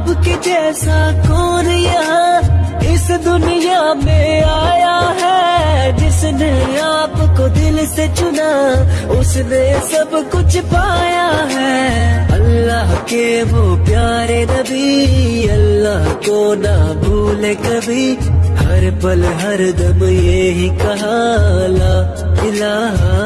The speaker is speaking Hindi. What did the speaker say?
आपके जैसा कौन यहाँ इस दुनिया में आया है? जिसने आपको दिल से चुना, उसने सब कुछ पाया है। अल्लाह के वो प्यारे नबी, अल्लाह को ना भूले कभी। हर पल, हर दम ये ही कहा, ला इलाहा